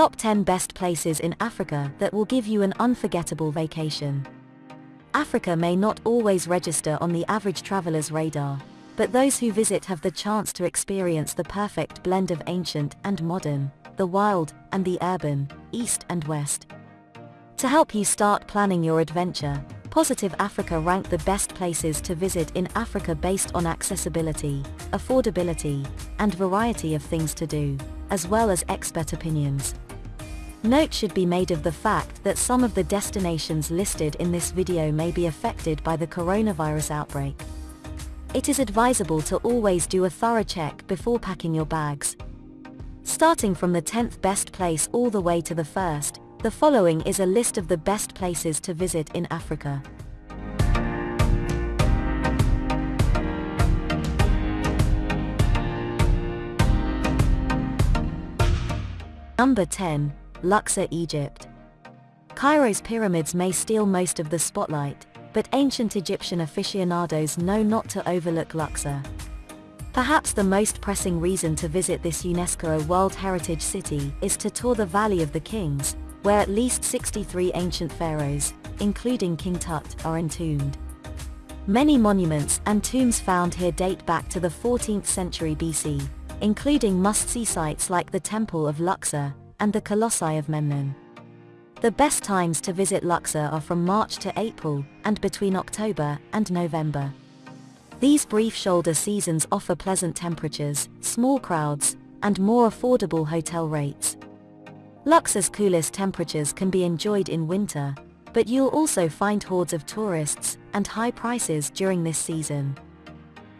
Top 10 Best Places in Africa that will give you an unforgettable vacation. Africa may not always register on the average traveler's radar, but those who visit have the chance to experience the perfect blend of ancient and modern, the wild and the urban, east and west. To help you start planning your adventure, Positive Africa ranked the best places to visit in Africa based on accessibility, affordability, and variety of things to do, as well as expert opinions. Note should be made of the fact that some of the destinations listed in this video may be affected by the coronavirus outbreak. It is advisable to always do a thorough check before packing your bags. Starting from the 10th best place all the way to the first, the following is a list of the best places to visit in Africa. Number 10, Luxor, Egypt. Cairo's pyramids may steal most of the spotlight, but ancient Egyptian aficionados know not to overlook Luxor. Perhaps the most pressing reason to visit this UNESCO World Heritage City is to tour the Valley of the Kings, where at least 63 ancient pharaohs, including King Tut, are entombed. Many monuments and tombs found here date back to the 14th century BC, including must-see sites like the Temple of Luxor and the Colossi of Memnon. The best times to visit Luxor are from March to April and between October and November. These brief shoulder seasons offer pleasant temperatures, small crowds, and more affordable hotel rates. Luxor's coolest temperatures can be enjoyed in winter, but you'll also find hordes of tourists and high prices during this season.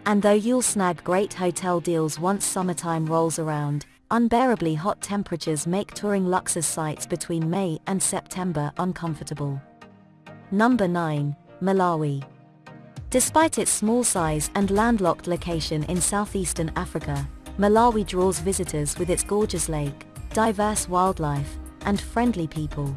And though you'll snag great hotel deals once summertime rolls around, unbearably hot temperatures make touring Luxor's sites between May and September uncomfortable. Number 9, Malawi. Despite its small size and landlocked location in southeastern Africa, Malawi draws visitors with its gorgeous lake, diverse wildlife, and friendly people.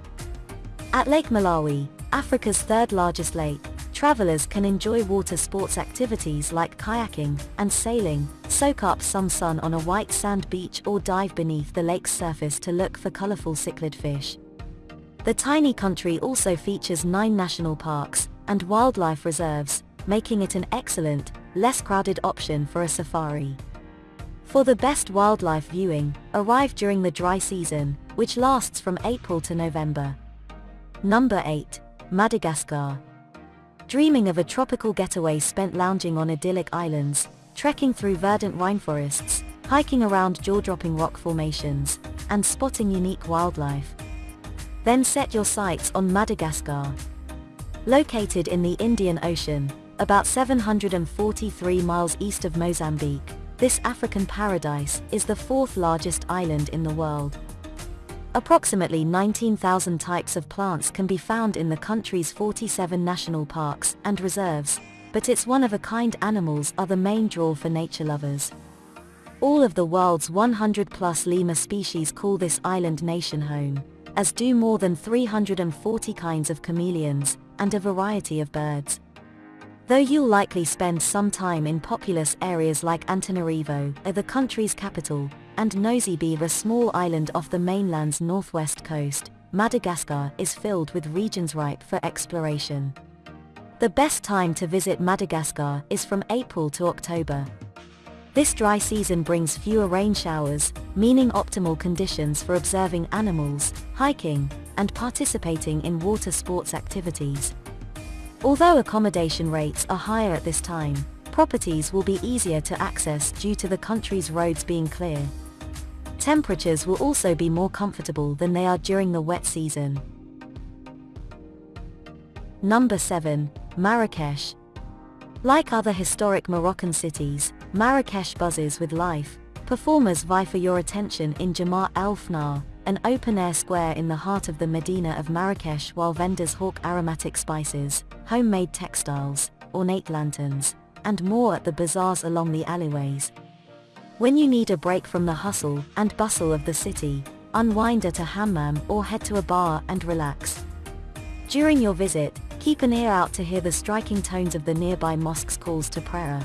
At Lake Malawi, Africa's third largest lake, travelers can enjoy water sports activities like kayaking and sailing, soak up some sun on a white sand beach or dive beneath the lake's surface to look for colorful cichlid fish. The tiny country also features nine national parks and wildlife reserves, making it an excellent, less crowded option for a safari. For the best wildlife viewing, arrive during the dry season, which lasts from April to November. Number 8. Madagascar. Dreaming of a tropical getaway spent lounging on idyllic islands, trekking through verdant rainforests, hiking around jaw-dropping rock formations, and spotting unique wildlife. Then set your sights on Madagascar. Located in the Indian Ocean, about 743 miles east of Mozambique, this African paradise is the fourth largest island in the world. Approximately 19,000 types of plants can be found in the country's 47 national parks and reserves, but its one-of-a-kind animals are the main draw for nature lovers. All of the world's 100-plus lemur species call this island nation home, as do more than 340 kinds of chameleons, and a variety of birds. Though you'll likely spend some time in populous areas like Antananarivo, uh, the country's capital, and Nosy a small island off the mainland's northwest coast, Madagascar is filled with regions ripe for exploration. The best time to visit Madagascar is from April to October. This dry season brings fewer rain showers, meaning optimal conditions for observing animals, hiking, and participating in water sports activities. Although accommodation rates are higher at this time, properties will be easier to access due to the country's roads being clear. Temperatures will also be more comfortable than they are during the wet season. Number 7, Marrakesh. Like other historic Moroccan cities, Marrakesh buzzes with life. Performers vie for your attention in Jemaa El Fnaa, an open-air square in the heart of the Medina of Marrakesh while vendors hawk aromatic spices, homemade textiles, ornate lanterns, and more at the bazaars along the alleyways. When you need a break from the hustle and bustle of the city, unwind at a hammam or head to a bar and relax. During your visit, keep an ear out to hear the striking tones of the nearby mosque's calls to prayer.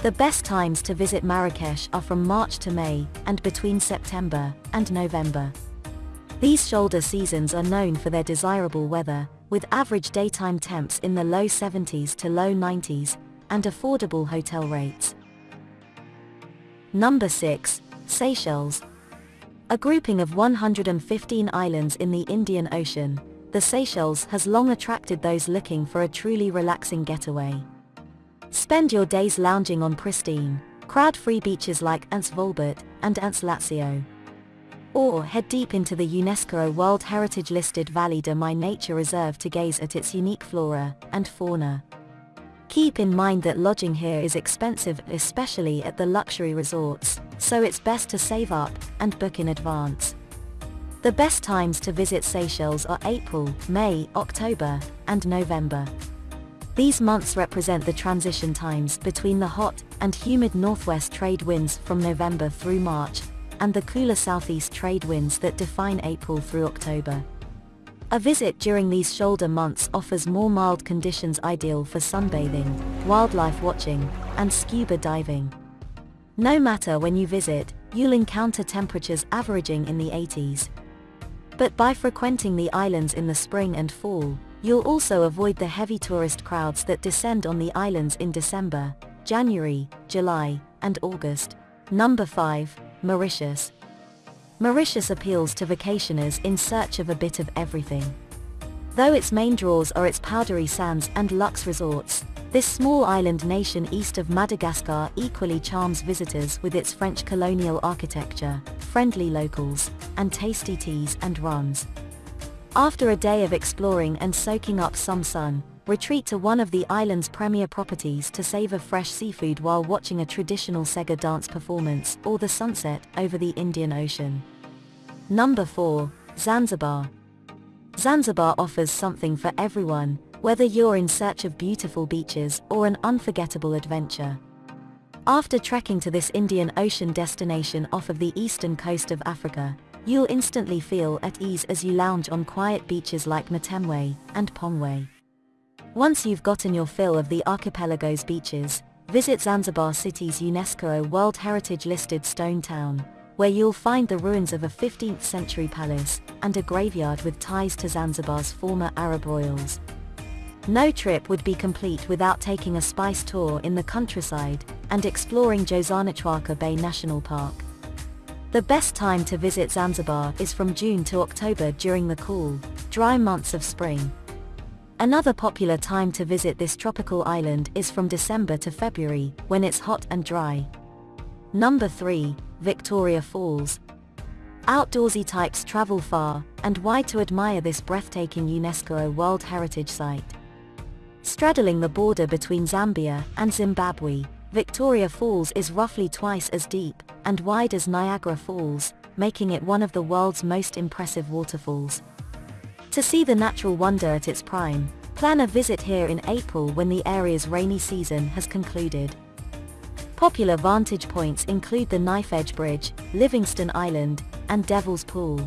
The best times to visit Marrakesh are from March to May, and between September and November. These shoulder seasons are known for their desirable weather, with average daytime temps in the low 70s to low 90s, and affordable hotel rates. Number 6. Seychelles. A grouping of 115 islands in the Indian Ocean, the Seychelles has long attracted those looking for a truly relaxing getaway. Spend your days lounging on pristine, crowd-free beaches like Anse Volbert and Anse Lazio. Or head deep into the UNESCO World Heritage listed Vallée de Mai Nature Reserve to gaze at its unique flora and fauna. Keep in mind that lodging here is expensive especially at the luxury resorts, so it's best to save up and book in advance. The best times to visit Seychelles are April, May, October, and November. These months represent the transition times between the hot and humid northwest trade winds from November through March, and the cooler southeast trade winds that define April through October. A visit during these shoulder months offers more mild conditions ideal for sunbathing, wildlife watching, and scuba diving. No matter when you visit, you'll encounter temperatures averaging in the 80s. But by frequenting the islands in the spring and fall, you'll also avoid the heavy tourist crowds that descend on the islands in December, January, July, and August. Number 5, Mauritius. Mauritius appeals to vacationers in search of a bit of everything. Though its main draws are its powdery sands and luxe resorts, this small island nation east of Madagascar equally charms visitors with its French colonial architecture, friendly locals, and tasty teas and runs. After a day of exploring and soaking up some sun, retreat to one of the island's premier properties to savor fresh seafood while watching a traditional Sega dance performance or the sunset over the Indian Ocean. Number 4. Zanzibar. Zanzibar offers something for everyone, whether you're in search of beautiful beaches or an unforgettable adventure. After trekking to this Indian Ocean destination off of the eastern coast of Africa, you'll instantly feel at ease as you lounge on quiet beaches like Matemwe and Pongwe. Once you've gotten your fill of the archipelago's beaches, visit Zanzibar City's UNESCO World Heritage listed stone town, where you'll find the ruins of a 15th century palace, and a graveyard with ties to Zanzibar's former Arab royals. No trip would be complete without taking a spice tour in the countryside, and exploring Jozani Chwaka Bay National Park. The best time to visit Zanzibar is from June to October during the cool, dry months of spring. Another popular time to visit this tropical island is from December to February, when it's hot and dry. Number 3, Victoria Falls. Outdoorsy types travel far and wide to admire this breathtaking UNESCO World Heritage Site. Straddling the border between Zambia and Zimbabwe, Victoria Falls is roughly twice as deep and wide as Niagara Falls, making it one of the world's most impressive waterfalls. To see the natural wonder at its prime, plan a visit here in April when the area's rainy season has concluded. Popular vantage points include the Knife Edge Bridge, Livingstone Island, and Devil's Pool.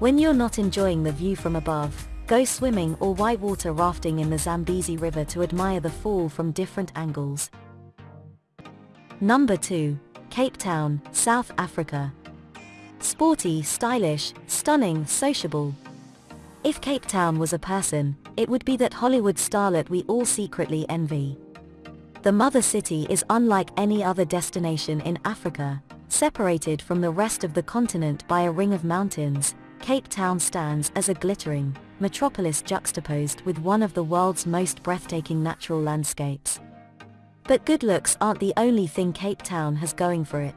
When you're not enjoying the view from above, go swimming or whitewater rafting in the Zambezi River to admire the fall from different angles. Number 2. Cape Town, South Africa. Sporty, stylish, stunning, sociable. If Cape Town was a person, it would be that Hollywood starlet we all secretly envy. The mother city is unlike any other destination in Africa, separated from the rest of the continent by a ring of mountains, Cape Town stands as a glittering metropolis juxtaposed with one of the world's most breathtaking natural landscapes. But good looks aren't the only thing Cape Town has going for it.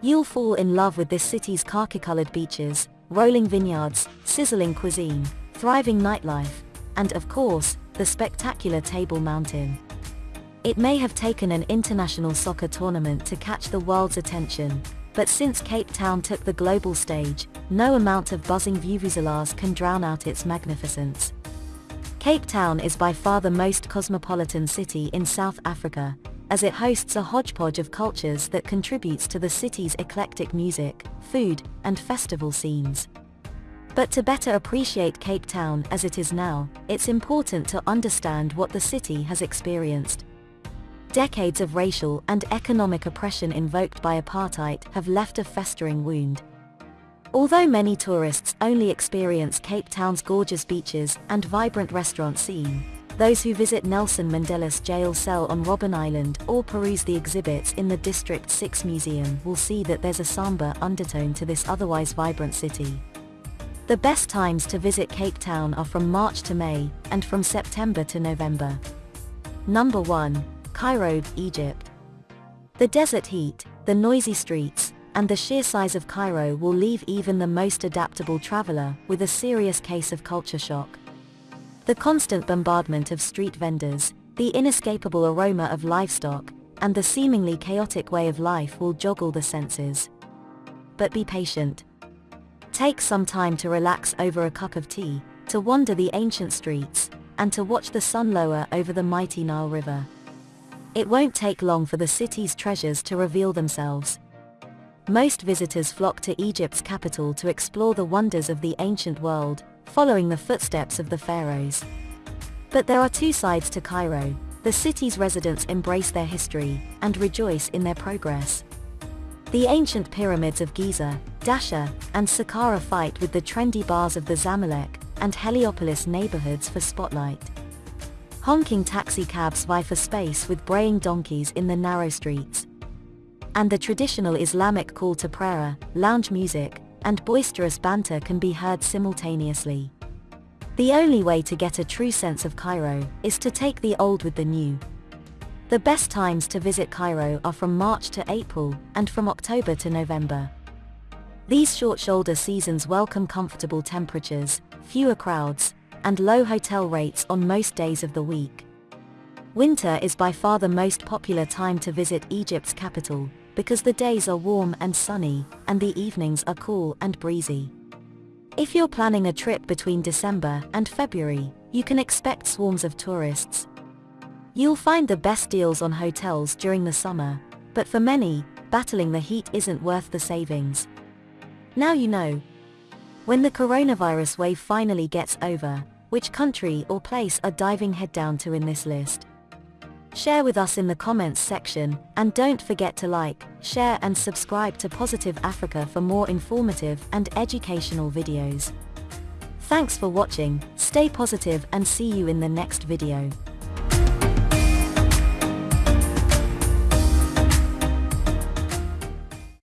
You'll fall in love with this city's khaki-colored beaches, rolling vineyards, sizzling cuisine, thriving nightlife, and of course, the spectacular Table Mountain. It may have taken an international soccer tournament to catch the world's attention, but since Cape Town took the global stage, no amount of buzzing vuvuzelas can drown out its magnificence. Cape Town is by far the most cosmopolitan city in South Africa, as it hosts a hodgepodge of cultures that contributes to the city's eclectic music, food, and festival scenes. But to better appreciate Cape Town as it is now, it's important to understand what the city has experienced. Decades of racial and economic oppression invoked by apartheid have left a festering wound. Although many tourists only experience Cape Town's gorgeous beaches and vibrant restaurant scene, those who visit Nelson Mandela's jail cell on Robben Island or peruse the exhibits in the District 6 Museum will see that there's a somber undertone to this otherwise vibrant city. The best times to visit Cape Town are from March to May, and from September to November. Number 1. Cairo, Egypt. The desert heat, the noisy streets, and the sheer size of Cairo will leave even the most adaptable traveler with a serious case of culture shock. The constant bombardment of street vendors, the inescapable aroma of livestock, and the seemingly chaotic way of life will joggle the senses. But be patient. Take some time to relax over a cup of tea, to wander the ancient streets, and to watch the sun lower over the mighty Nile River. It won't take long for the city's treasures to reveal themselves. Most visitors flock to Egypt's capital to explore the wonders of the ancient world, following the footsteps of the pharaohs. But there are two sides to Cairo. The city's residents embrace their history and rejoice in their progress. The ancient pyramids of Giza, Dahshur, and Saqqara fight with the trendy bars of the Zamalek and Heliopolis neighborhoods for spotlight. Honking taxi cabs vie for space with braying donkeys in the narrow streets. And the traditional Islamic call to prayer, lounge music, and boisterous banter can be heard simultaneously. The only way to get a true sense of Cairo is to take the old with the new. The best times to visit Cairo are from March to April and from October to November. These short shoulder seasons welcome comfortable temperatures, fewer crowds, and low hotel rates on most days of the week. Winter is by far the most popular time to visit Egypt's capital, because the days are warm and sunny, and the evenings are cool and breezy. If you're planning a trip between December and February, you can expect swarms of tourists. You'll find the best deals on hotels during the summer, but for many, battling the heat isn't worth the savings. Now you know. When the coronavirus wave finally gets over, which country or place are diving head down to in this list? Share with us in the comments section, and don't forget to like, share and subscribe to Positive Africa for more informative and educational videos. Thanks for watching, stay positive and see you in the next video.